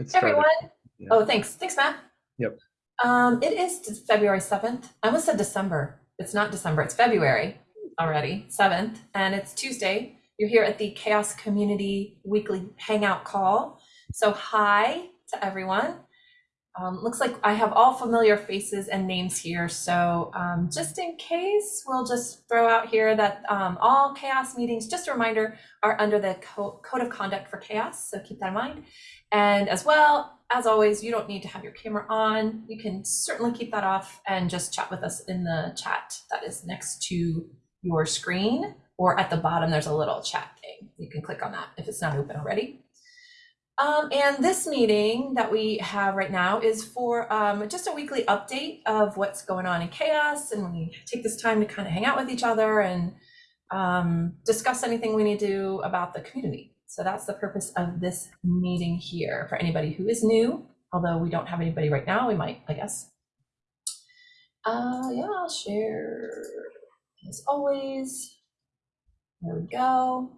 It Hey, started- everyone. yeah. Oh, thanks. Thanks, Matt. Yep. Um, it is February 7th. I almost said December. It's not December, it's February already, 7th, and it's Tuesday. You're here at the CHAOSS Community Weekly Hangout Call. So, hi to everyone. Um, looks like I have all familiar faces and names here. So, um, just in case, we'll just throw out here that um, all CHAOSS meetings, just a reminder, are under the co- Code of Conduct for CHAOSS. So, keep that in mind. And as well, as always, you don't need to have your camera on. You can certainly keep that off and just chat with us in the chat that is next to your screen or at the bottom, there's a little chat thing. You can click on that if it's not open already. Um, and this meeting that we have right now is for um, just a weekly update of what's going on in CHAOSS. And we take this time to kind of hang out with each other and um, discuss anything we need to do about the community. So that's the purpose of this meeting here for anybody who is new, although we don't have anybody right now, we might, I guess. Uh, yeah, I'll share as always. There we go.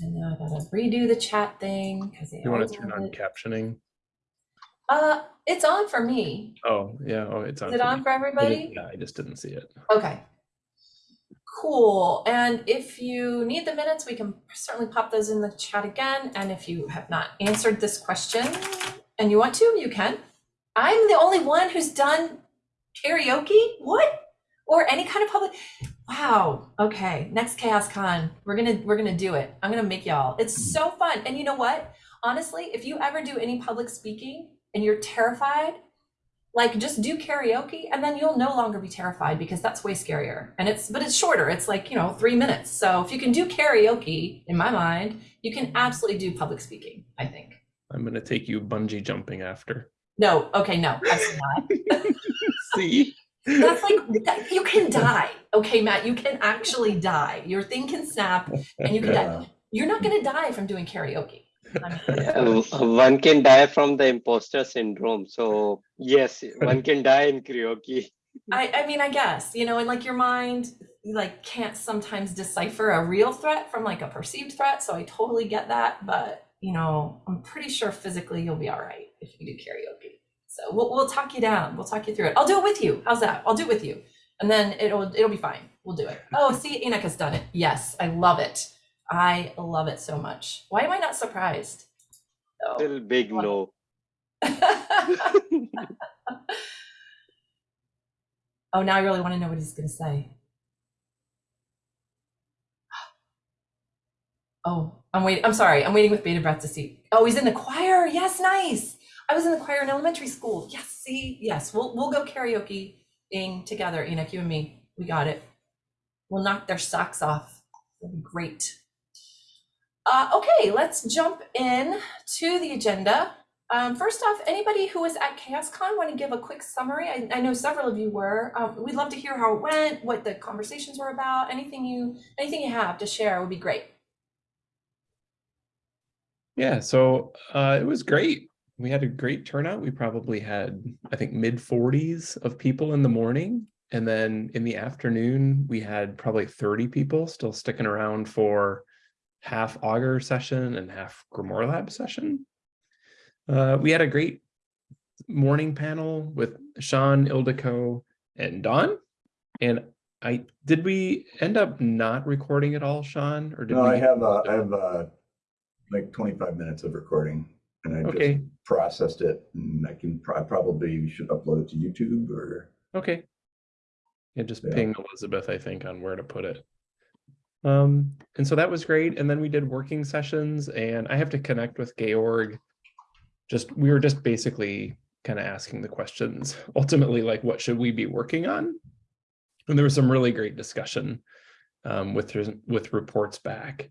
And now I gotta redo the chat thing because You want to turn on it. captioning? Uh, it's on for me. Oh, yeah, oh, it's on. Is it for on me. for everybody? Yeah, I just didn't see it. Okay. Cool. And if you need the minutes, we can certainly pop those in the chat again. And if you have not answered this question and you want to, you can. I'm the only one who's done karaoke? What? Or any kind of public Wow. Okay. Next CHAOSS Con. We're going to we're going to do it. I'm going to make y'all. It's so fun. And you know what? Honestly, if you ever do any public speaking and you're terrified, like just do karaoke and then you'll no longer be terrified because that's way scarier. And it's but it's shorter. It's like you know three minutes. So if you can do karaoke in my mind you can absolutely do public speaking i think. I'm gonna take you bungee jumping after. no. Okay no. Absolutely not. See? that's like that, you can die. Okay matt you can actually die. Your thing can snap and you can die. You're not going to die from doing karaoke Uh, one can die from the imposter syndrome. So yes, one can die in karaoke. I, I mean, I guess, you know, and like your mind like can't sometimes decipher a real threat from like a perceived threat. So I totally get that. But you know, I'm pretty sure physically you'll be all right if you do karaoke. So we'll we'll talk you down. We'll talk you through it. I'll do it with you. How's that? I'll do it with you. And then it'll it'll be fine. We'll do it. Oh, see, has done it. Yes, I love it. I love it so much. Why am I not surprised? Oh. Still big no. oh, now I really want to know what he's going to say. Oh, I'm waiting. I'm sorry. I'm waiting with bated breath to see. Oh, he's in the choir. Yes, nice. I was in the choir in elementary school. Yes, see, yes. We'll we'll go karaokeing together, Enoch, you and me. We got it. We'll knock their socks off. It'll be great. Uh, okay, let's jump in to the agenda. Um, first off, anybody who was at CHAOSSCon want to give a quick summary? I, I know several of you were. Um, we'd love to hear how it went, what the conversations were about. Anything you anything you have to share would be great. Yeah, so uh, it was great. We had a great turnout. We probably had, I think, mid 40s of people in the morning. And then in the afternoon, we had probably 30 people still sticking around for half Augur session and half Grimoire Lab session. Uh, we had a great morning panel with Sean, Ildiko, and Don. And I did we end up not recording it all, Sean? Or did No, we I have, uh, I have, uh, like twenty-five minutes of recording and I just processed it and I can, I probably should upload it to YouTube or, okay. Yeah, just Yeah. ping Elizabeth, I think, on where to put it. Um, and so that was great. And then we did working sessions and I have to connect with Georg. Just, we were just basically kind of asking the questions, ultimately, like, what should we be working on? And there was some really great discussion um, with, with reports back.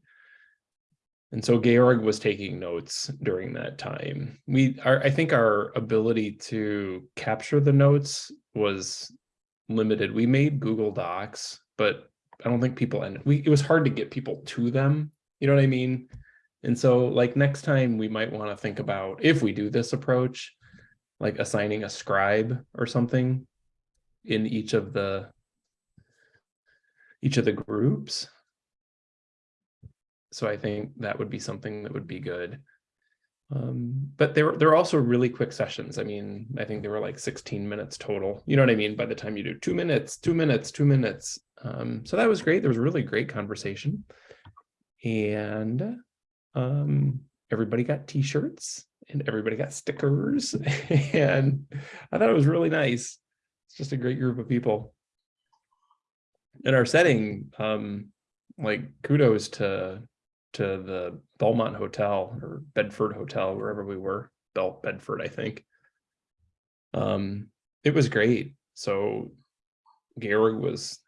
And so Georg was taking notes during that time. We are, I think our ability to capture the notes was limited. We made Google Docs, but I don't think people ended. We it was hard to get people to them. You know what I mean? And so like next time we might want to think about if we do this approach, like assigning a scribe or something in each of the each of the groups. So I think that would be something that would be good. Um, but they were, they're also really quick sessions. I mean, I think they were like 16 minutes total. You know what I mean? By the time you do two minutes, two minutes, two minutes. Um, so that was great. There was a really great conversation. And um, everybody got t-shirts and everybody got stickers. and I thought it was really nice. It's just a great group of people. In our setting, um, like kudos to to the Belmont Hotel or Bedford Hotel, wherever we were, Bel Bedford, I think. Um, it was great. So Georg was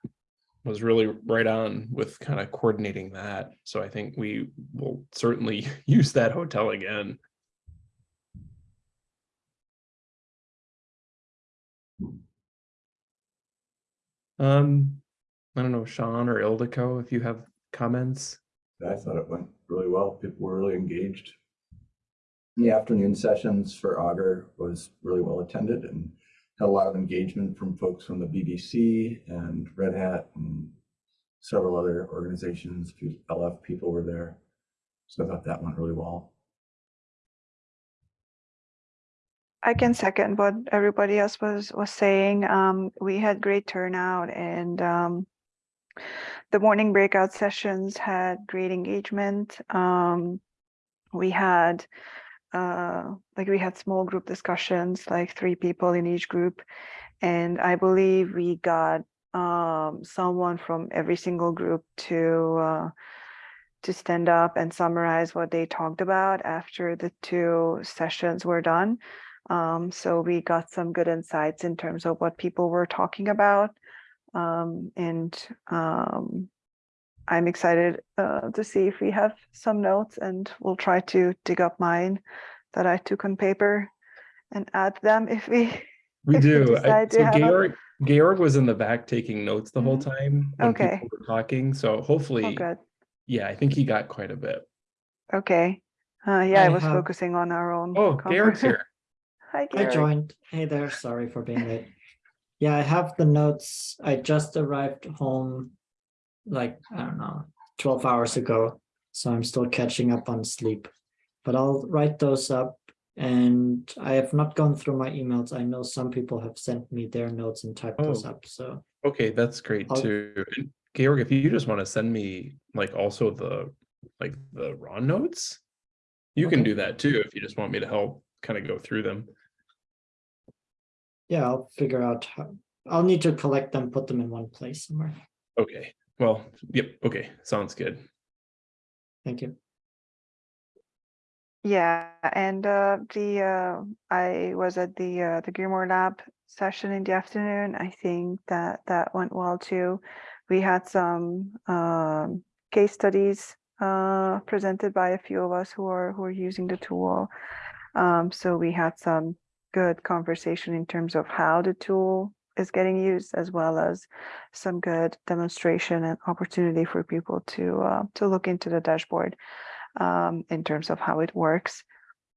was really right on with kind of coordinating that. So I think we will certainly use that hotel again. Um, I don't know, Sean or Ildiko, if you have comments. I thought it went really well. People were really engaged. The afternoon sessions for Augur was really well attended and had a lot of engagement from folks from the BBC and Red Hat and several other organizations. A few LF people were there. So I thought that went really well. I can second what everybody else was was saying. Um, we had great turnout and um, the morning breakout sessions had great engagement. Um, we had uh, like we had small group discussions, like three people in each group, and I believe we got um, someone from every single group to uh, to stand up and summarize what they talked about after the two sessions were done. Um, so we got some good insights in terms of what people were talking about. Um, and um, I'm excited uh, to see if we have some notes and we'll try to dig up mine that I took on paper and add them if we, We If we do. I- So have a- Georg, Georg was in the back taking notes the whole Mhm. time. when people Okay. were Talking, so oh, hopefully, good. yeah, I think he got quite a bit. Okay. Uh, yeah, I, I was have- focusing on our own. Oh, conver- Georg's here. Hi, Georg. I joined. Hey there, sorry for being late. Yeah, I have the notes. I just arrived home like, I don't know, 12 hours ago. So I'm still catching up on sleep. But I'll write those up and I have not gone through my emails. I know some people have sent me their notes and typed those Oh. up. So Okay, that's great I'll- too. And Georg, if you just want to send me like also the, like the raw notes, you can do that too, if you just want me to help kind of go through them. yeah, I'll figure out how, I'll need to collect them, put them in one place somewhere. Okay, well, yep, okay, sounds good. Thank you. Yeah, and uh, the uh, I was at the uh, the Grimoire Lab session in the afternoon. I think that that went well too. We had some um, case studies uh, presented by a few of us who are who are using the tool. Um, so we had some good conversation in terms of how the tool is getting used, as well as some good demonstration and opportunity for people to uh, to look into the dashboard um, in terms of how it works.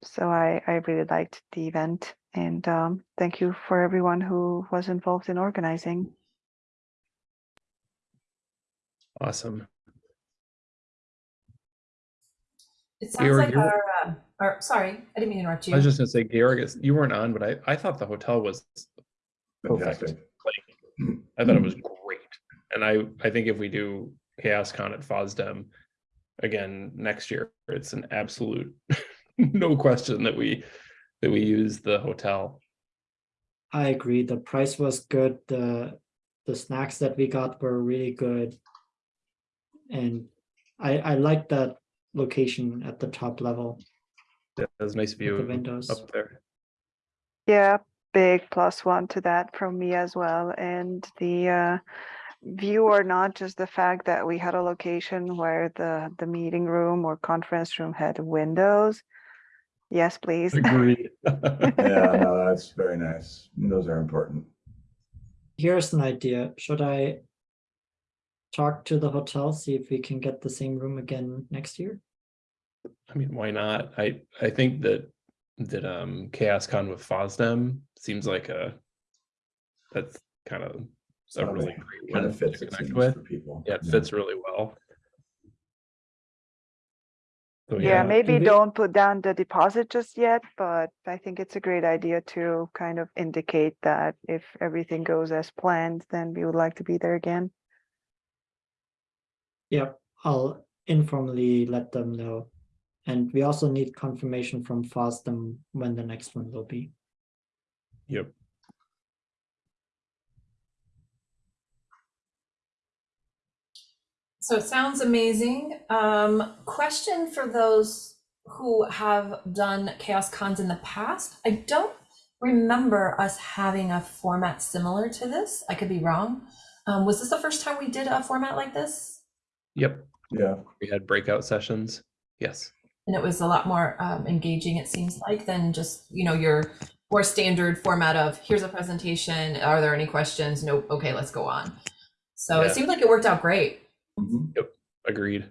So I, I really liked the event and um, thank you for everyone who was involved in organizing. Awesome. It sounds Georg, like our, uh, or, sorry, I didn't mean to interrupt you. I was just gonna say, Georg, you weren't on, but I, I thought the hotel was perfect. Like, I thought it was great. And I, I think if we do CHAOSS Con at FOSDEM again next year, it's an absolute, no question that we, that we use the hotel. I agree. The price was good. The the snacks that we got were really good. And I I like that location at the top level It was nice with the windows. up there. Yeah, big plus one to that from me as well. And the uh, view or not just the fact that we had a location where the, the meeting room or conference room had windows. Yes, please. Agreed. Yeah, no, that's very nice. Those are important. Here's an idea. Should I talk to the hotel, see if we can get the same room again next year? I mean, why not? I, I think that, that, um, CHAOSS Con with FOSDEM seems like a, that's kind of a Sounds really great Kind of fits, to connect with. for people. Yeah, it fits really well. So, Yeah, do maybe we- don't put down the deposit just yet, but I think it's a great idea to kind of indicate that if everything goes as planned, then we would like to be there again. Yep, I'll informally let them know. And we also need confirmation from FOSDEM when the next one will be. Yep. So it sounds amazing. Um, question for those who have done CHAOSS Cons in the past. I don't remember us having a format similar to this. I could be wrong. Um, was this the first time we did a format like this? Yep. Yeah, We had breakout sessions. Yes. And it was a lot more um, engaging, it seems like, than just, you know, your more standard format of here's a presentation. Are there any questions? Nope. Okay, let's go on. So Yeah. it seemed like it worked out great. Mhm. Agreed.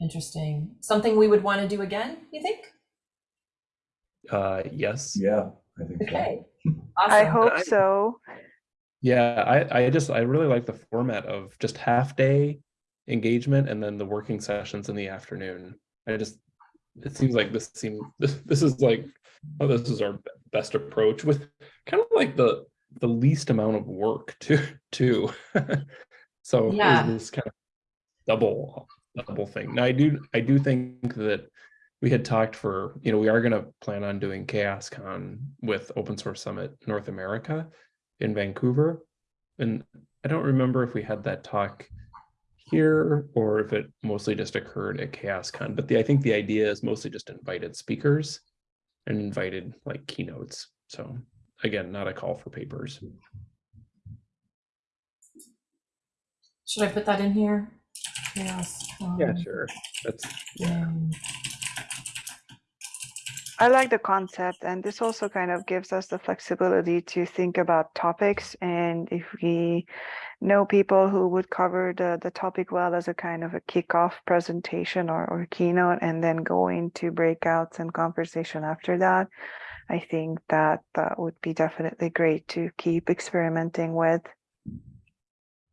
Interesting. Something we would want to do again, you think? Uh, yes. yeah, I think so. Okay. I hope I- so. Yeah, I, I just I really like the format of just half day engagement and then the working sessions in the afternoon. I just it seems like this seems, this this is like oh this is our best approach with kind of like the the least amount of work too too. so Yeah. this kind of double double thing. Now I do I do think that we had talked for you know we are going to plan on doing CHAOSS con with open source summit north america in Vancouver. And I don't remember if we had that talk here or if it mostly just occurred at CHAOSSCon. But the, I think the idea is mostly just invited speakers and invited like keynotes. So again, not a call for papers. Should I put that in here? Yes. um, sure. That's yeah. I like the concept and this also kind of gives us the flexibility to think about topics and if we know people who would cover the, the topic well as a kind of a kickoff presentation or, or keynote and then go into breakouts and conversation after that. I think that that would be definitely great to keep experimenting with.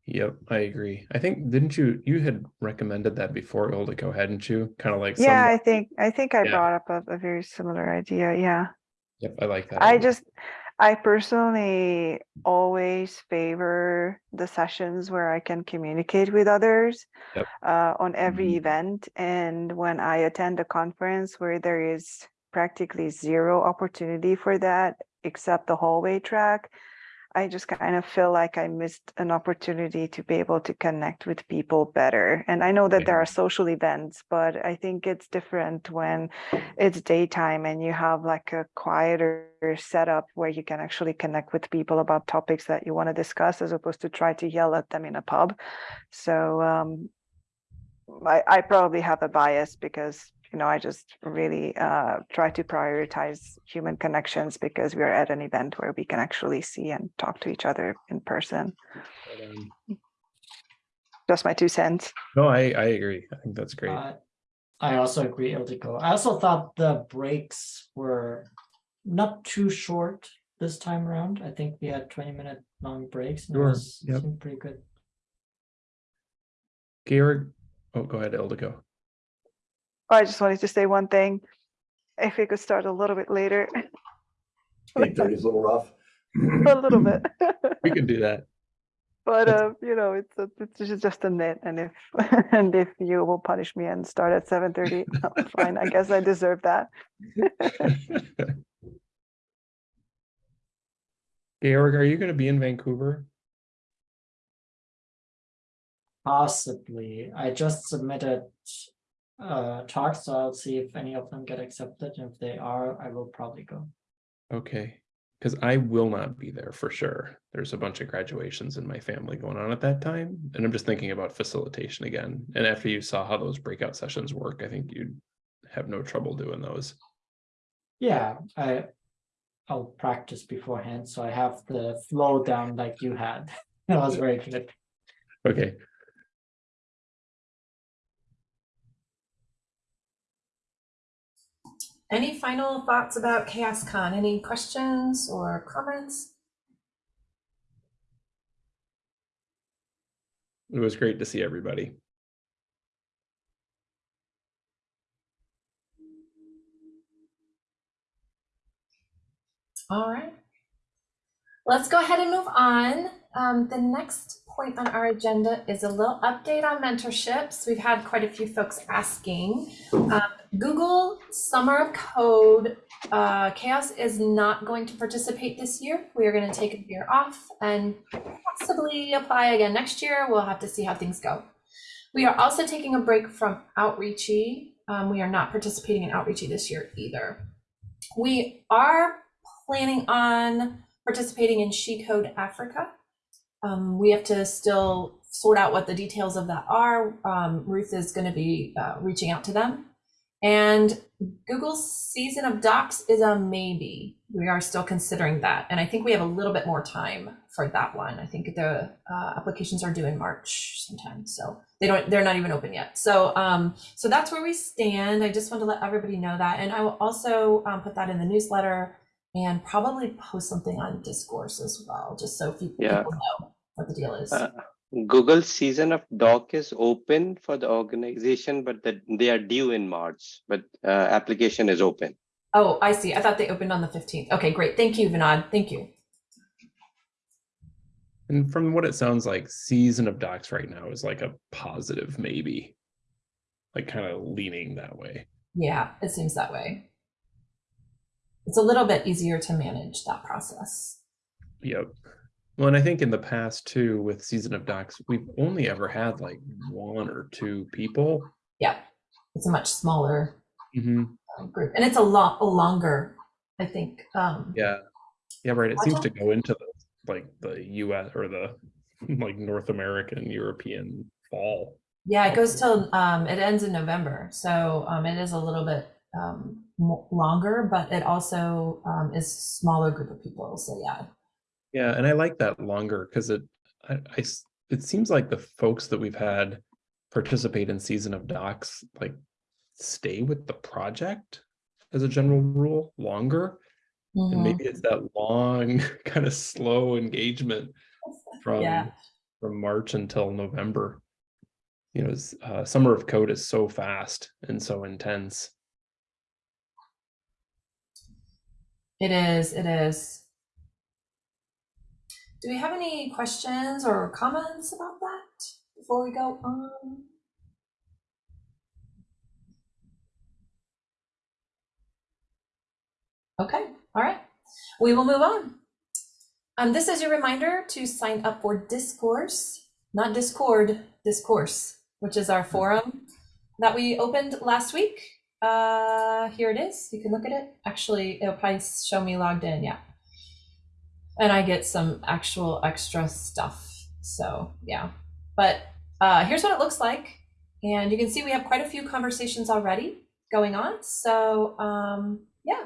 Yep, I agree. I think didn't you you had recommended that before Ildiko, hadn't you? Kind of like some- Yeah, I think I think I Yeah. brought up a, a very similar idea. Yeah. Yep, I like that. I idea. just, I personally always favor the sessions where I can communicate with others Yep. uh, on every Mhm. event. And when I attend a conference where there is practically zero opportunity for that, except the hallway track, I just kind of feel like I missed an opportunity to be able to connect with people better. And I know that there are social events, but I think it's different when it's daytime and you have like a quieter setup where you can actually connect with people about topics that you want to discuss as opposed to try to yell at them in a pub. So um, I, I probably have a bias because you know I just really uh, try to prioritize human connections because we are at an event where we can actually see and talk to each other in person. But, um, Just my two cents. no, I I agree. I think that's great. Uh, I also agree, Ildiko. I also thought the breaks were not too short this time around. I think we had twenty minute long breaks. and it was- yep. seemed Pretty good. Georg, oh, go ahead, Ildiko. I just wanted to say one thing. If we could start a little bit later, Eight thirty is a little rough. a little bit. We can do that. But uh, you know, it's a, it's just just a nit, and if and if you will punish me and start at seven thirty, fine. I guess I deserve that. Georg, are you going to be in Vancouver? Possibly. I just submitted uh talks, so I'll see if any of them get accepted. And if they are, I will probably go. Okay, because I will not be there for sure. There's a bunch of graduations in my family going on at that time, and I'm just thinking about facilitation again. And after you saw how those breakout sessions work, I think you'd have no trouble doing those. Yeah, I I'll practice beforehand, so I have the flow down like you had. That was very good. Okay, Any final thoughts about CHAOSSCon? Any questions or comments? It was great to see everybody. All right. Let's go ahead and move on. Um, the next point on our agenda is a little update on mentorships. We've had quite a few folks asking. Um, Google Summer of Code uh, CHAOSS is not going to participate this year. We are going to take a year off and possibly apply again next year. We'll have to see how things go. We are also taking a break from Outreachy. Um, we are not participating in Outreachy this year either. We are planning on participating in She Code Africa. Um, we have to still sort out what the details of that are. Um, Ruth is going to be uh, reaching out to them. And Google's season of docs is a maybe. We are still considering that. And I think we have a little bit more time for that one. I think the uh, applications are due in March sometime. So they don't, they're not even open yet. So, um, so that's where we stand. I just want to let everybody know that. And I will also um, put that in the newsletter and probably post something on discourse as well, just so people, Yeah. people know what the deal is. Uh, Google season of doc is open for the organization, but that they are due in March, but uh, application is open. oh, I see. I thought they opened on the 15th. Okay, great. Thank you, Vinod. Thank you. And from what it sounds like, season of docs right now is like a positive maybe. Like kind of leaning that way. Yeah, it seems that way. It's a little bit easier to manage that process. Yep. Well, and I think in the past too, with season of docs, we've only ever had like one or two people. Yeah, it's a much smaller hmm uh, group, and it's a lot longer. I think. Um, Yeah. Yeah, right. It seems to go into the like the US or the like North American European fall. Yeah, it goes till um, it ends in November, so um, it is a little bit um, longer, but it also um, is smaller group of people. So yeah, Yeah, and I like that longer because it I, I it seems like the folks that we've had participate in season of docs like stay with the project as a general rule longer. And Mhm. maybe it's that long, kind of slow engagement from Yeah. from March until November. You know, uh, summer of code is so fast and so intense. it is. It is. Do we have any questions or comments about that before we go on? Okay, all right. We will move on. Um, this is your reminder to sign up for Discourse, not Discord, Discourse, which is our forum that we opened last week. Uh, here it is. You can look at it. Actually, it'll probably show me logged in. Yeah. And I get some actual extra stuff. So yeah, but uh, here's what it looks like. And you can see we have quite a few conversations already going on. So um, yeah,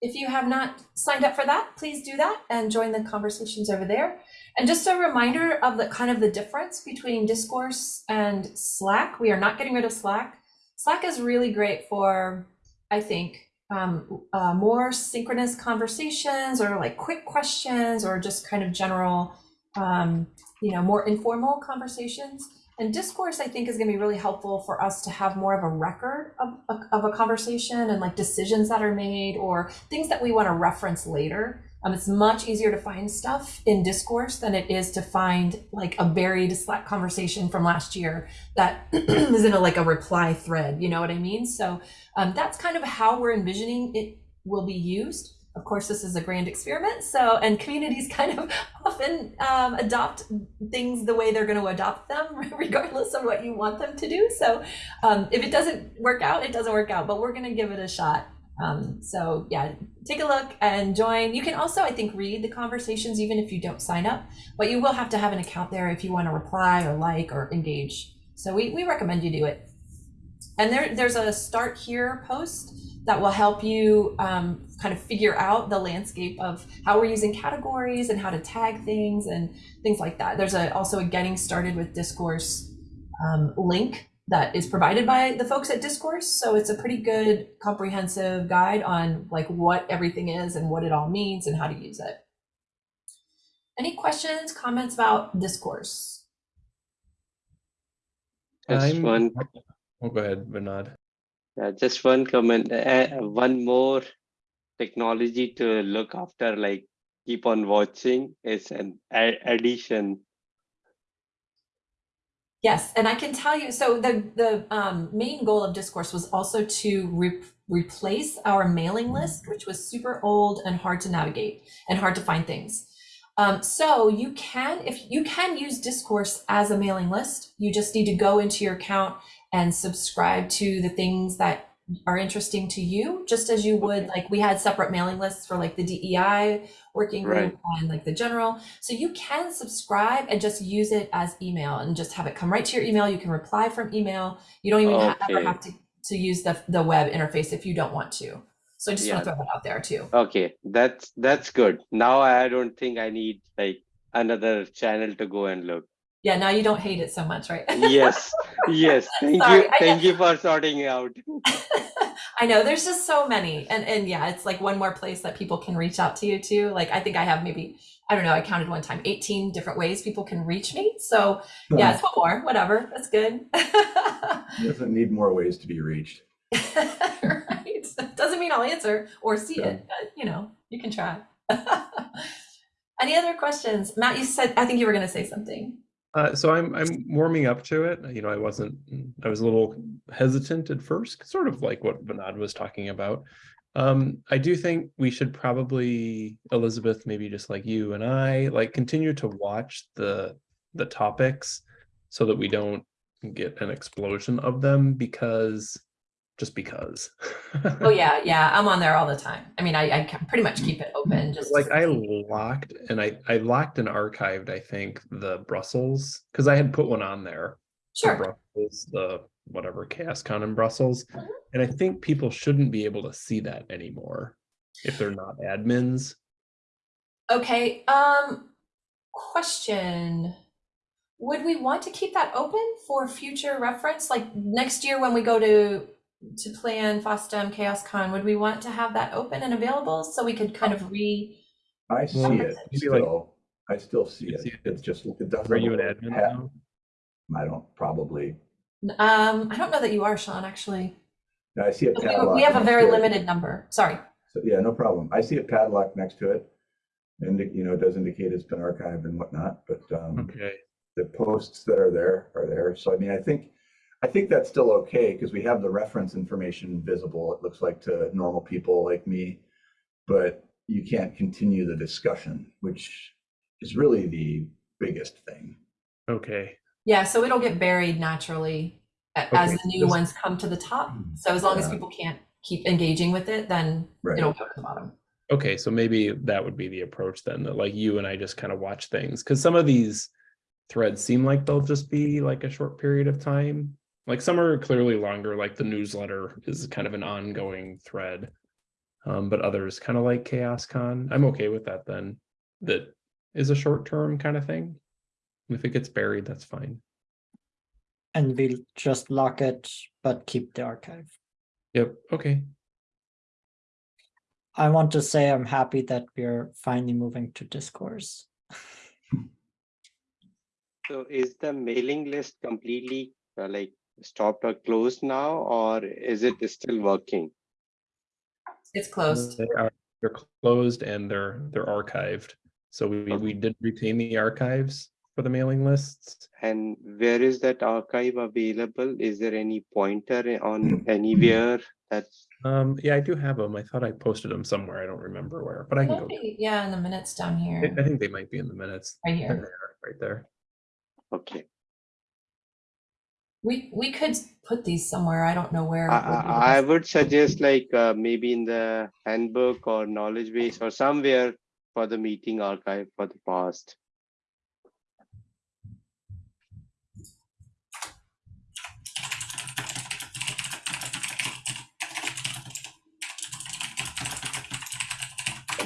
if you have not signed up for that, please do that and join the conversations over there. And just a reminder of the kind of the difference between discourse and Slack. We are not getting rid of Slack. Slack is really great for, I think, um, uh, more synchronous conversations or like quick questions or just kind of general, um, you know, more informal conversations. And discourse, I think, is going to be really helpful for us to have more of a record of, of, of a conversation and like decisions that are made or things that we want to reference later. Um, it's much easier to find stuff in discourse than it is to find like a buried Slack conversation from last year that is in a like a reply thread. You know what I mean? So um, that's kind of how we're envisioning it will be used. Of course, this is a grand experiment. So, and communities kind of often um, adopt things the way they're going to adopt them, regardless of what you want them to do. So, um, if it doesn't work out, it doesn't work out. But we're going to give it a shot. Um, so, yeah, take a look and join. You can also, I think, read the conversations even if you don't sign up. But you will have to have an account there if you want to reply or like or engage. So, we, we recommend you do it. And there, there's a start here post that will help you um, kind of figure out the landscape of how we're using categories and how to tag things and things like that. There's a, also a getting started with discourse um, link that is provided by the folks at discourse. So it's a pretty good comprehensive guide on like what everything is and what it all means and how to use it. Any questions, comments about discourse? Just I'm- one, Oh, go ahead, Bernard. uh, just one comment, uh, one more technology to look after, like keep on watching is an addition. Yes, and I can tell you, so the the um, main goal of Discourse was also to re- replace our mailing list, which was super old and hard to navigate and hard to find things. Um, so you can, if you can use Discourse as a mailing list, you just need to go into your account and subscribe to the things that are interesting to you, just as you would like we had separate mailing lists for like the DEI working group Right. and like the general. So you can subscribe and just use it as email and just have it come right to your email. You can reply from email. You don't even ha- ever have to, to use the, the web interface if you don't want to. So I just want to throw that out there too. Okay, that's that's good. Now I don't think I need like another channel to go and look. Yeah, now you don't hate it so much, right? Yes, yes. Thank Sorry, you, thank you for sorting it out. I know there's just so many. And and yeah, it's like one more place that people can reach out to you too. Like I think I have maybe, I don't know, I counted one time 18 different ways people can reach me. So yeah, it's one more, whatever. That's good. Doesn't need more ways to be reached. right. Doesn't mean I'll answer or see Yeah. it, but you know, you can try. Any other questions? Matt, you said I think you were gonna say something. Uh, so I'm I'm warming up to it. You know, I wasn't. I was a little hesitant at first, sort of like what Vinod was talking about. Um, I do think we should probably, Elizabeth, maybe just like you and I, like continue to watch the the topics so that we don't get an explosion of them because just because. Oh yeah, yeah. I'm on there all the time. I mean, I, I pretty much keep it open just like I locked and I I locked and archived I think the Brussels because I had put one on there sure. Brussels the whatever CHAOSSCon in Brussels Mhm. and I think people shouldn't be able to see that anymore if they're not admins. Okay, um, question. Would we want to keep that open for future reference? Like next year when we go to to plan FOSDEM CHAOSS Con, would we want to have that open and available so we could kind of re I see it still. I still see it. see it? It's just, it doesn't. Are you an admin ha- now? I don't, probably. um I don't know that you are, Sean, actually. I see a We padlock. we have a very to it. limited number. Sorry. So, yeah, no problem. I see a padlock next to it. And, you know, it does indicate it's been archived and whatnot, but, um, Okay. the posts that are there are there. So I mean, I think, I think that's still okay because we have the reference information visible, it looks like to normal people like me. But you can't continue the discussion, which is really the biggest thing. Okay. Yeah, so it'll get buried naturally a- as Okay, the new this- ones come to the top. Mm-hmm. So as long as people can't keep engaging with it, then Right. it'll go to the bottom. Okay, so maybe that would be the approach then, that like you and I just kind of watch things, because some of these threads seem like they'll just be like a short period of time. Like some are clearly longer, like the newsletter is kind of an ongoing thread. Um, but others kind of like CHAOSS Con. I'm okay with that then. That is a short term kind of thing. If it gets buried, that's fine. And we'll just lock it, but keep the archive. Yep, okay. I want to say I'm happy that we're finally moving to discourse. So is the mailing list completely uh, like stopped or closed now, or is it still working? It's closed. They are, they're closed and they're, they're archived. So we, we did retain the archives for the mailing lists. And where is that archive available? Is there any pointer on anywhere that's Um, yeah, I do have them. I thought I posted them somewhere. I don't remember where, but I can go. get Yeah, in the minutes down here, I think they might be in the minutes. right here. Right there. okay? We, we could put these somewhere. I don't know where. I, would I, I would suggest like uh, maybe in the handbook or knowledge base or somewhere for the meeting archive for the past.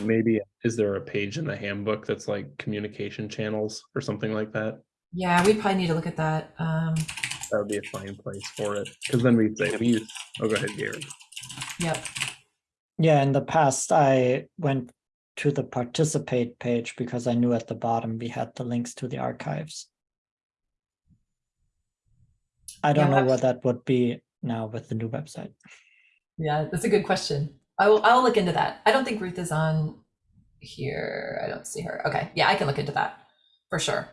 Maybe, is there a page in the handbook that's like communication channels or something like that? Yeah, we probably need to look at that. Um, That would be a fine place for it. Because then we'd say, we use, oh, go ahead, Gary. yep. Yeah, in the past, I went to the participate page because I knew at the bottom we had the links to the archives. I don't know what that would be now with the new website. Yeah, that's a good question. I will, I'll look into that. I don't think Ruth is on here. I don't see her. Okay, yeah, I can look into that for sure.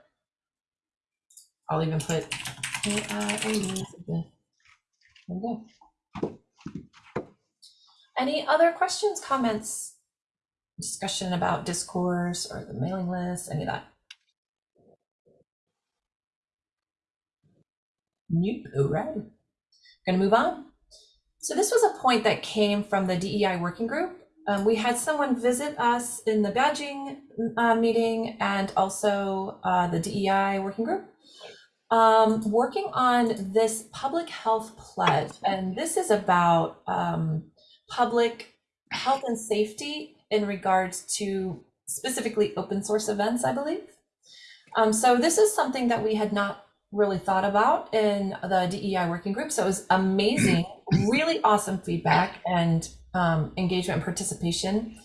I'll even put. Any other questions, comments, discussion about discourse or the mailing list, any of that? Nope, all right. Gonna move on. So this was a point that came from the DEI working group. Um, we had someone visit us in the badging uh, meeting and also uh, the DEI working group, um, working on this public health pledge. And this is about um, public health and safety in regards to specifically open source events, I believe. Um, so this is something that we had not really thought about in the DEI working group. So it was amazing, really awesome feedback and um, engagement and participation.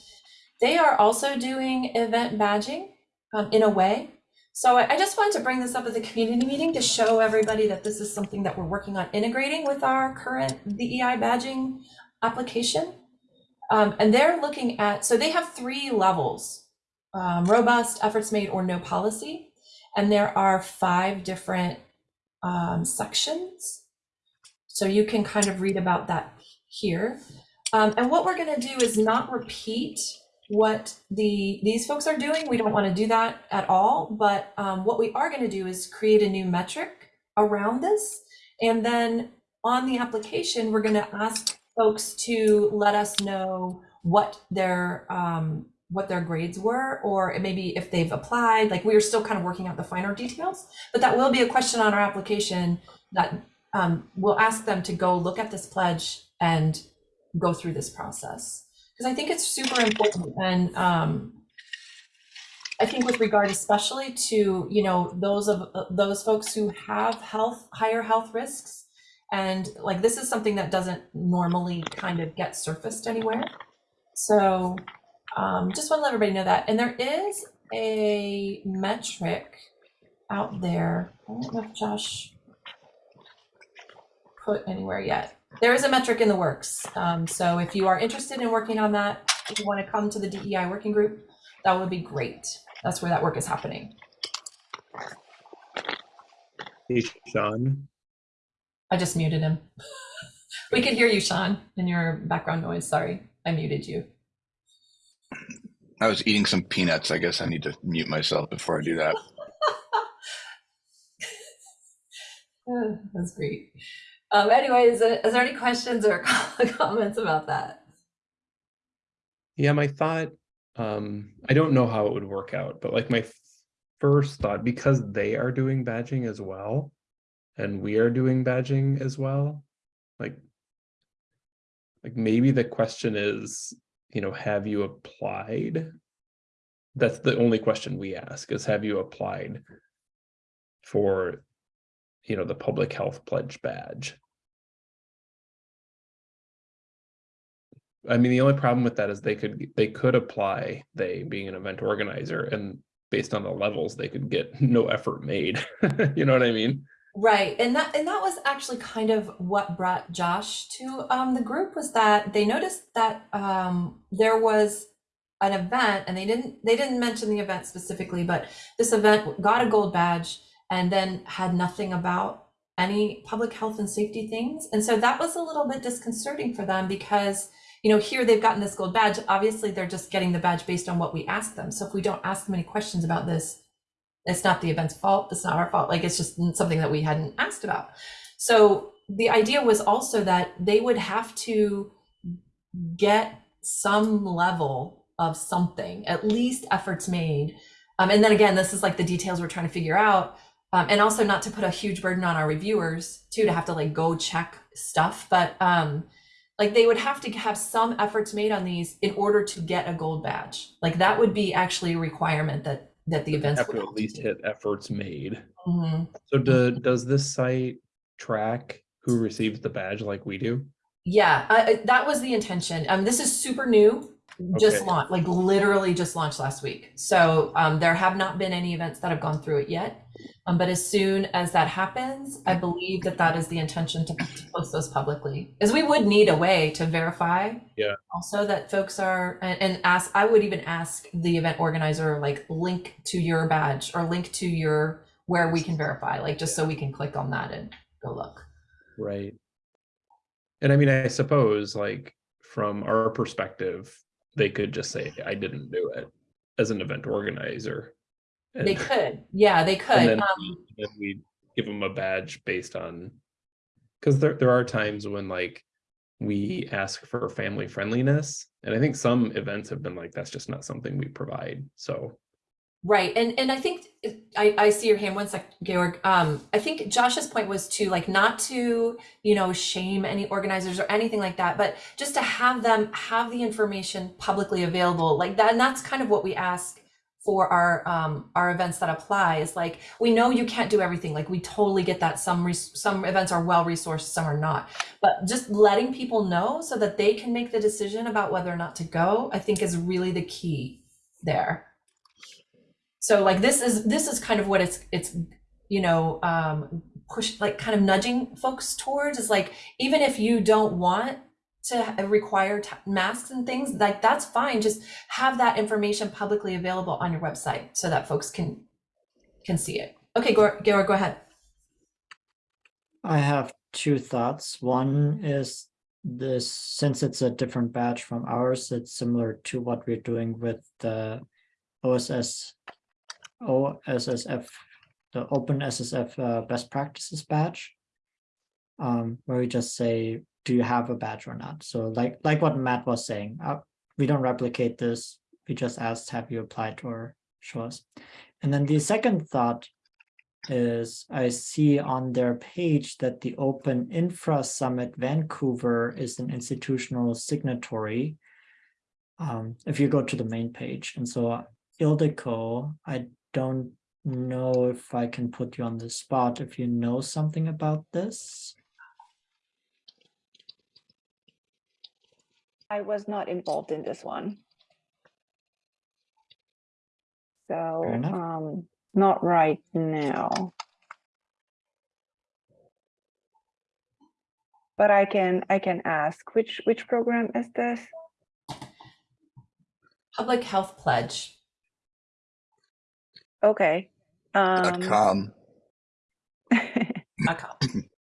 They are also doing event badging um, in a way. So I, just wanted to bring this up at the community meeting to show everybody that this is something that we're working on integrating with our current DEI badging application. Um, and they're looking at, so they have three levels, um, robust, efforts made, or no policy. And there are five different um, sections. So you can kind of read about that here. Um, and what we're going to do is not repeat what the these folks are doing. We don't want to do that at all. But um, what we are going to do is create a new metric around this. And then on the application, we're going to ask folks to let us know what their um, what their grades were, or maybe if they've applied. Like we are still kind of working out the finer details, but that will be a question on our application that um, we'll ask them to go look at this pledge and go through this process because I think it's super important and um, I think with regard especially to you know those of uh, those folks who have health higher health risks and like this is something that doesn't normally kind of get surfaced anywhere. So um, just want to let everybody know that. And there is a metric out there. I don't know if Josh put anywhere yet there is a metric in the works. Um, so if you are interested in working on that, if you want to come to the DEI working group, that would be great. That's where that work is happening. Hey, Sean. I just muted him. we can hear you, Sean, in your background noise. Sorry, I muted you. I was eating some peanuts. I guess I need to mute myself before I do that. Uh, That's great. Um, anyways, is there any questions or comments about that? Yeah, my thought, um, I don't know how it would work out, but like my first thought, because they are doing badging as well, and we are doing badging as well, like, like maybe the question is, you know, have you applied? That's the only question we ask is have you applied for, you know, the public health pledge badge? I mean, the only problem with that is they could, they could apply, they being an event organizer and based on the levels, they could get no effort made. You know what I mean? Right, and that and that was actually kind of what brought Josh to um, the group was that they noticed that um, there was an event, and they didn't they didn't mention the event specifically, but this event got a gold badge and then had nothing about any public health and safety things, and so that was a little bit disconcerting for them because you know here they've gotten this gold badge. Obviously, they're just getting the badge based on what we ask them. So if we don't ask them any questions about this, it's not the event's fault. It's not our fault. Like it's just something that we hadn't asked about. So the idea was also that they would have to get some level of something at least efforts made. Um, and then again this is like the details we're trying to figure out. Um, and also not to put a huge burden on our reviewers too to have to like go check stuff. But um like they would have to have some efforts made on these in order to get a gold badge like that would be actually a requirement that that the events Have would to at least do. hit efforts made. Mhm. So do, does this site track who receives the badge like we do? Yeah, I, I- that was the intention. Um, this is super new, just Okay. launched, like literally just launched last week. So um, there have not been any events that have gone through it yet. Um, but as soon as that happens, I believe that that is the intention to, to post those publicly, as we would need a way to verify. Yeah. Also that folks are and, and ask. I would even ask the event organizer like link to your badge or link to your where we can verify, like just so we can click on that and go look. Right. And I mean, I suppose like from our perspective, they could just say, I didn't do it as an event organizer. They could, yeah, they could. And then, Um, we, then we give them a badge based on, because there, there are times when like we ask for family friendliness. And I think some events have been like, that's just not something we provide. So, Right, and and I think I I see your hand. One sec, Georg. Um, I think Josh's point was to like not to you know shame any organizers or anything like that, but just to have them have the information publicly available like that. And that's kind of what we ask for our um our events that apply. Is like we know you can't do everything. Like we totally get that. Some some events are well resourced, some are not. But just letting people know so that they can make the decision about whether or not to go, I think is really the key there so like this is this is kind of what it's it's you know um push like kind of nudging folks towards is like even if you don't want to require masks and things like that's fine just have that information publicly available on your website so that folks can can see it okay Georg, go ahead I have two thoughts. One is this, since it's a different batch from ours, it's similar to what we're doing with the OSS, OSSF, the Open SSF uh, Best Practices badge. Um, where we just say, do you have a badge or not? So like, like what Matt was saying, uh, we don't replicate this. We just asked, have you applied or show us? And then the second thought is I see on their page that the Open Infra Summit Vancouver is an institutional signatory. Um, if you go to the main page, and so Ildiko, I don't know if I can put you on the spot if you know something about this. I was not involved in this one. So, um, not right now. But I can, I can ask, which, which program is this? public health pledge Okay. Um, com. dot com.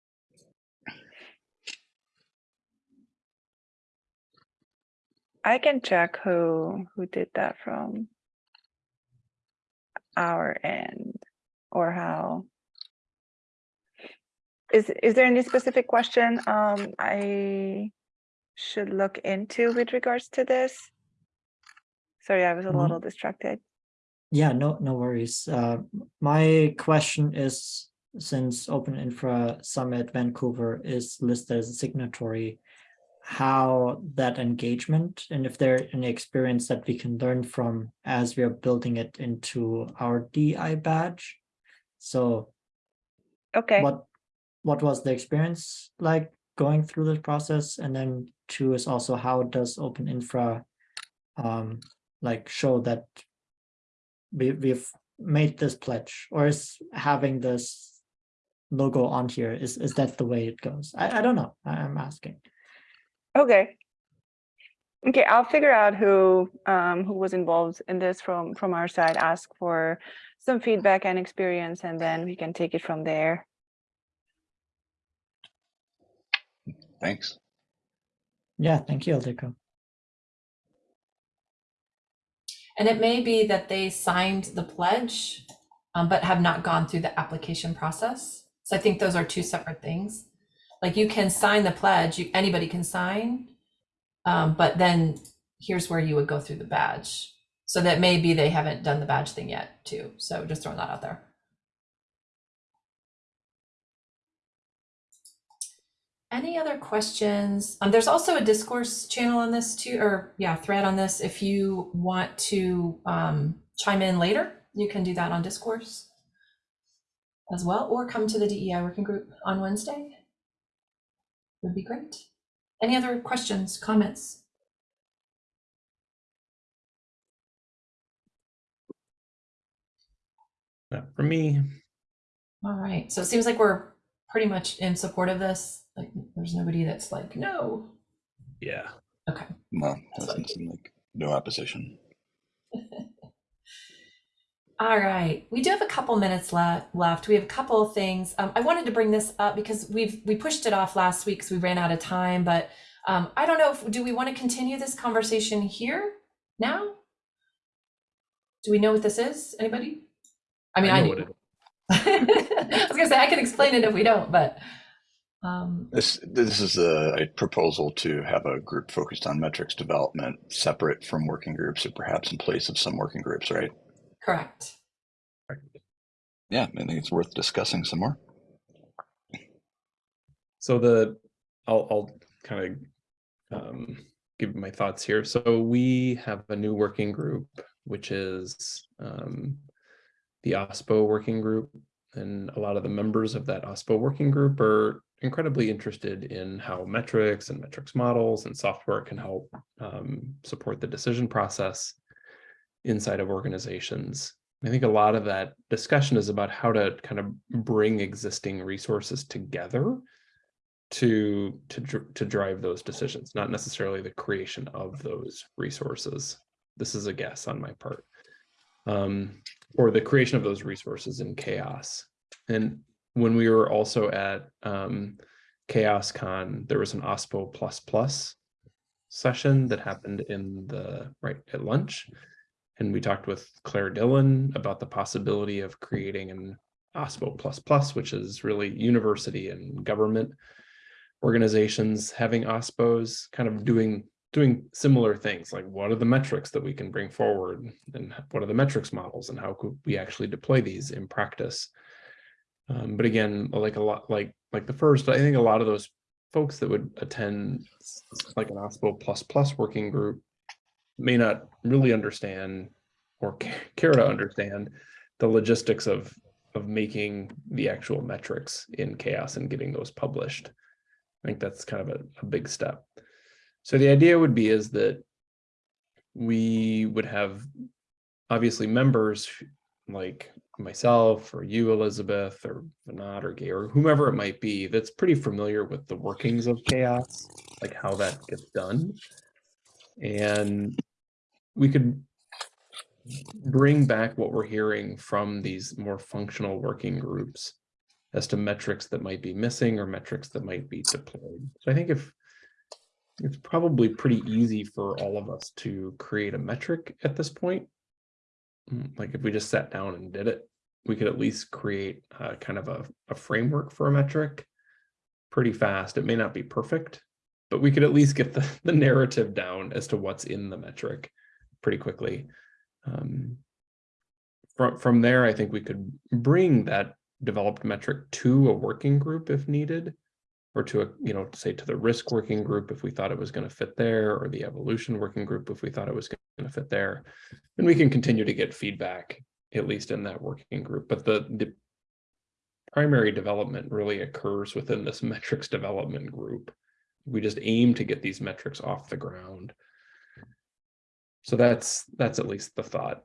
I can check who, who did that from our end or how. Is, is there any specific question um, I should look into with regards to this? Sorry, I was a Mhm. little distracted. Yeah, no, no worries. Uh, my question is, since Open Infra Summit Vancouver is listed as a signatory, how that engagement and if there any experience that we can learn from as we are building it into our DI badge. So Okay, what what was the experience like going through this process? And then two is also how does Open Infra um like show that we we've made this pledge or is having this logo on here is is that the way it goes? I, I don't know. I'm asking. Okay. Okay, I'll figure out who um, who was involved in this from from our side, ask for some feedback and experience, and then we can take it from there. Thanks. Yeah, thank you, Ildiko. And it may be that they signed the pledge, um, but have not gone through the application process. So I think those are two separate things. Like you can sign the pledge, you, anybody can sign, um, but then here's where you would go through the badge. So that maybe they haven't done the badge thing yet too. So just throwing that out there. Any other questions? Um, there's also a discourse channel on this too, or yeah, thread on this. If you want to um, chime in later, you can do that on discourse as well, or come to the DEI working group on Wednesday. Would be great. Any other questions, comments? not for me. All right, so it seems like we're pretty much in support of this. Like, there's nobody that's like, no. Yeah. Okay. No, doesn't seem like no opposition. All right, we do have a couple minutes le- left. We have a couple of things. Um, I wanted to bring this up because we've we pushed it off last week because we ran out of time. But um, I don't know if do we want to continue this conversation here now? Do we know what this is? Anybody? I mean, I, know do. what it- I was gonna say I can explain it if we don't, but um, This this is a, a proposal to have a group focused on metrics development, separate from working groups, or perhaps in place of some working groups, right? Correct. Yeah, I think it's worth discussing some more. So the, I'll, I'll kind of um, give my thoughts here. So we have a new working group, which is um, the OSPO working group. And a lot of the members of that OSPO working group are incredibly interested in how metrics and metrics models and software can help um, support the decision process inside of organizations. I think a lot of that discussion is about how to kind of bring existing resources together to to to drive those decisions, not necessarily the creation of those resources. This is a guess on my part, um, or the creation of those resources in CHAOSS. And when we were also at um, CHAOSSCon, there was an OSPO plus plus session that happened in the right at lunch, and we talked with Clare Dillon about the possibility of creating an OSPO plus plus, which is really university and government organizations having OSPOs kind of doing doing similar things like what are the metrics that we can bring forward and what are the metrics models and how could we actually deploy these in practice? Um, but again like a lot like like the first i think a lot of those folks that would attend like an OSPO plus plus working group may not really understand or care to understand the logistics of of making the actual metrics in CHAOSS and getting those published I think that's kind of a, a big step. So the idea would be is that we would have obviously members like myself or you, Elizabeth, or Vinod or Gay or whomever it might be that's pretty familiar with the workings of CHAOSS, like how that gets done. And we could bring back what we're hearing from these more functional working groups as to metrics that might be missing or metrics that might be deployed. So I think if it's probably pretty easy for all of us to create a metric at this point. Mm, Like if we just sat down and did it, we could at least create uh, kind of a, a framework for a metric pretty fast. It may not be perfect, but we could at least get the, the narrative down as to what's in the metric pretty quickly. Um, from, from there, I think we could bring that developed metric to a working group if needed, or to a, you know, say to the risk working group if we thought it was going to fit there, or the evolution working group if we thought it was going to fit there. And we can continue to get feedback, at least in that working group. But the, the primary development really occurs within this metrics development group. We just aim to get these metrics off the ground. So that's that's at least the thought.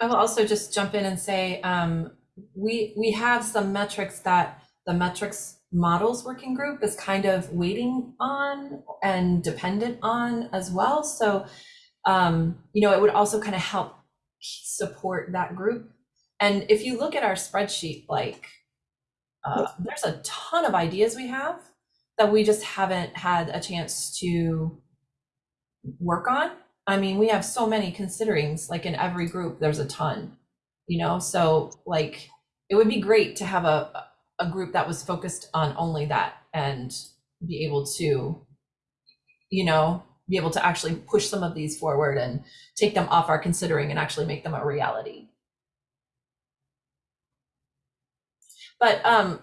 I will also just jump in and say, um, we, we have some metrics that the metrics models working group is kind of waiting on and dependent on as well. So, um, you know, it would also kind of help support that group. And if you look at our spreadsheet, like, uh, there's a ton of ideas we have that we just haven't had a chance to work on. I mean, we have so many considerings, like in every group, there's a ton, you know, so like, it would be great to have a, a group that was focused on only that and be able to, you know, be able to actually push some of these forward and take them off our considering and actually make them a reality. But um,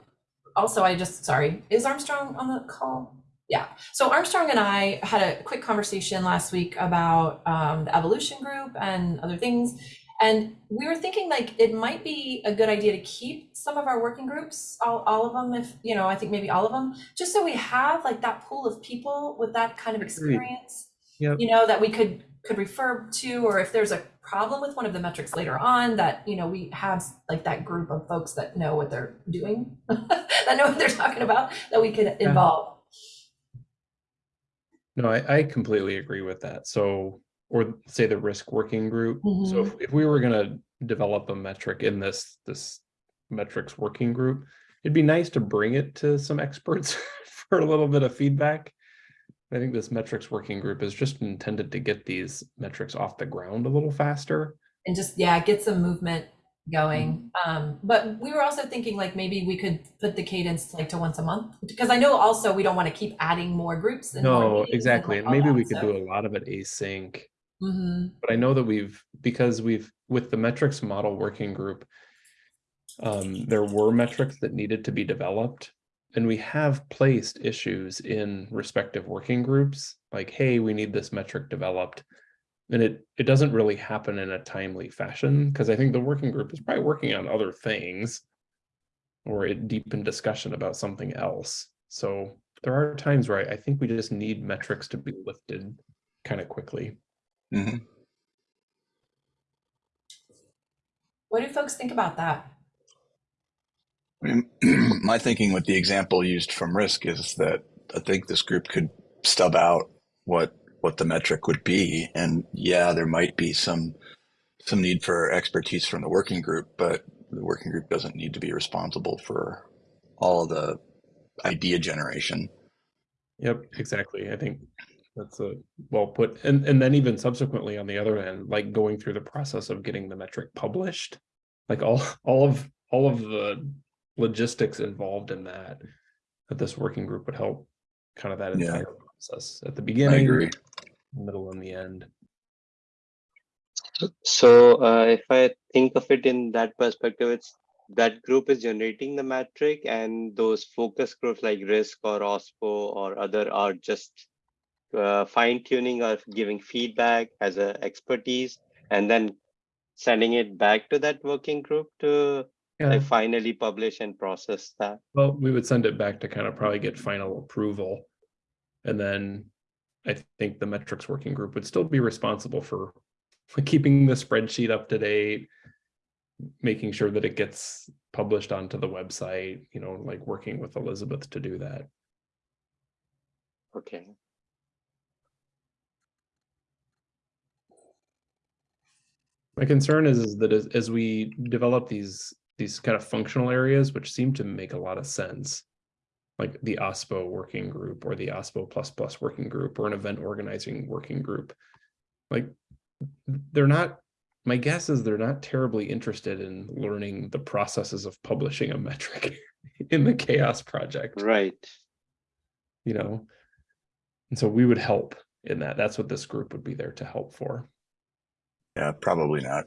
also, I just, sorry, is Armstrong on the call? Yeah, so Armstrong and I had a quick conversation last week about um, the evolution group and other things. And we were thinking like it might be a good idea to keep some of our working groups, all, all of them, if, you know, I think maybe all of them, just so we have like that pool of people with that kind of experience. Yep. You know, that we could could refer to, or if there's a problem with one of the metrics later on that, you know, we have like that group of folks that know what they're doing, that know what they're talking about, that we could involve. No, I, I completely agree with that. So, or say the risk working group. So Mhm. if, if we were gonna develop a metric in this, this metrics working group, it'd be nice to bring it to some experts for a little bit of feedback. I think this metrics working group is just intended to get these metrics off the ground a little faster. and just yeah get some movement going um but we were also thinking like maybe we could put the cadence like to once a month because i know also we don't want to keep adding more groups and more No, and exactly. like And maybe that, we could so- do a lot of it async. Mhm. but I know that we've, because we've, with the metrics model working group, um, there were metrics that needed to be developed. And we have placed issues in respective working groups, like, hey, we need this metric developed. And it, it doesn't really happen in a timely fashion, because I think the working group is probably working on other things. Or it deep in discussion about something else. So there are times where I, I think we just need metrics to be lifted kind of quickly. Mhm. what do folks think about that I mean, my thinking with the example used from risk is that I think this group could stub out what what the metric would be, and yeah, there might be some some need for expertise from the working group, but the working group doesn't need to be responsible for all of the idea generation. Yep, exactly. I think that's a well put. And and then even subsequently on the other end, like going through the process of getting the metric published, like all all of all of the logistics involved in that, that this working group would help kind of that Yeah. entire process at the I beginning, agree. middle and the end. So uh, if I think of it in that perspective, it's that group is generating the metric and those focus groups like risk or OSPO or other are just uh, fine tuning or giving feedback as a expertise and then sending it back to that working group to Yeah, finally publish and process that. well, we would send it back to kind of probably get final approval. And then I think the metrics working group would still be responsible for for keeping the spreadsheet up to date, making sure that it gets published onto the website, you know, like working with Elizabeth to do that. Okay. My concern is, is that as, as we develop these, these kind of functional areas, which seem to make a lot of sense, like the OSPO working group or the OSPO plus plus working group or an event organizing working group, like they're not, my guess is they're not terribly interested in learning the processes of publishing a metric in the CHAOSS project, Right. you know? And so we would help in that. That's what this group would be there to help for. Yeah, probably not.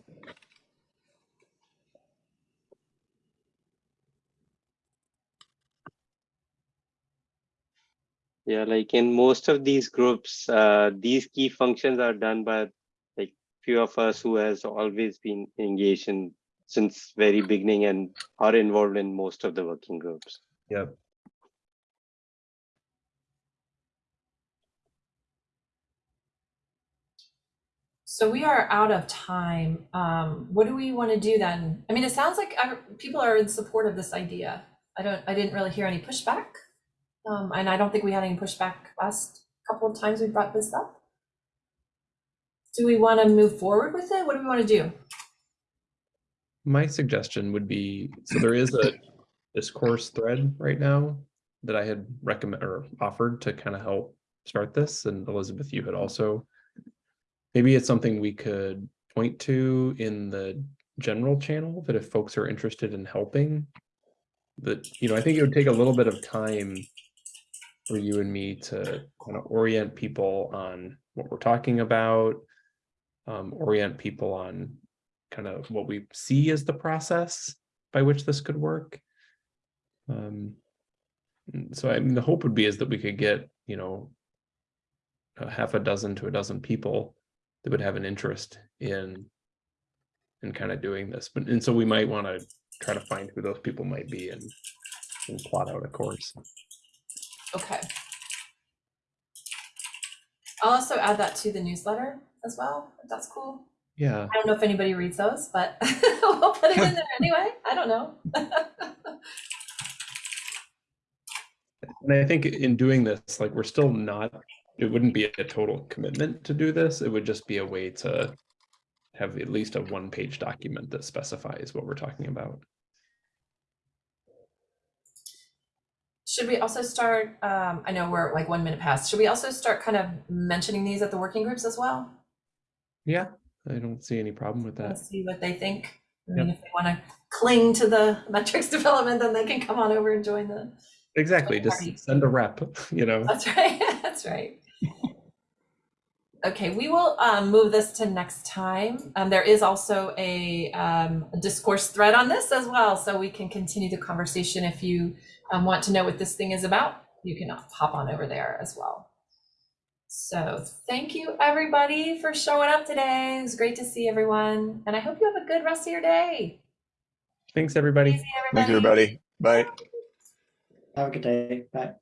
Yeah, like in most of these groups, uh, these key functions are done by like few of us who has always been engaged in since very beginning and are involved in most of the working groups. Yep. so we are out of time um what do we want to do then i mean it sounds like ev- people are in support of this idea i don't i didn't really hear any pushback um and i don't think we had any pushback last couple of times we brought this up do we want to move forward with it what do we want to do My suggestion would be, so there is a discourse thread right now that I had recommend or offered to kind of help start this, and Elizabeth, you had also. Maybe it's something we could point to in the general channel that if folks are interested in helping. That, you know, I think it would take a little bit of time for you and me to kind of orient people on what we're talking about. Um, orient people on kind of what we see as the process by which this could work. Um, so I mean, the hope would be is that we could get, you know, a half a dozen to a dozen people that would have an interest in in kind of doing this. But and so we might want to try to find who those people might be and, and plot out a course. Okay I'll also add that to the newsletter as well, if that's cool. Yeah. I don't know if anybody reads those, but we'll put it in there anyway. I don't know. And I think in doing this, like we're still not, it wouldn't be a total commitment to do this. It would just be a way to have at least a one page document that specifies what we're talking about. Should we also start, um, I know we're like one minute past, should we also start kind of mentioning these at the working groups as well? Yeah, I don't see any problem with that. Let's see what they think. I mean, if they want to cling to the metrics development, then they can come on over and join the, Exactly, just send a rep, you know. that's right, that's right. Okay, we will um, move this to next time. Um, there is also a um, a discourse thread on this as well, so we can continue the conversation. If you um, want to know what this thing is about, you can hop on over there as well. So thank you, everybody, for showing up today. It was great to see everyone, and I hope you have a good rest of your day. Thanks, everybody. See Thank you, everybody. Bye. Have a good day. Bye.